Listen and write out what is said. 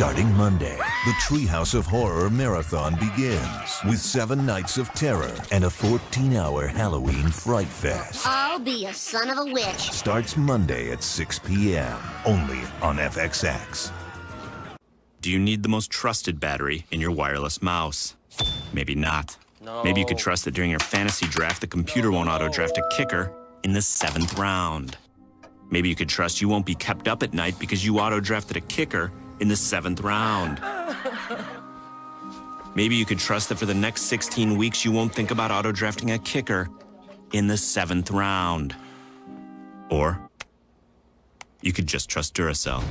Starting Monday, the Treehouse of Horror Marathon begins with seven nights of terror and a 14-hour Halloween Fright Fest. I'll be a son of a witch. Starts Monday at 6 p.m. only on FXX. Do you need the most trusted battery in your wireless mouse? Maybe not. No. Maybe you could trust that during your fantasy draft, the computer won't auto draft a kicker in the seventh round. Maybe you could trust you won't be kept up at night because you auto drafted a kicker in the seventh round. Maybe you could trust that for the next 16 weeks, you won't think about auto drafting a kicker in the seventh round. Or you could just trust Duracell.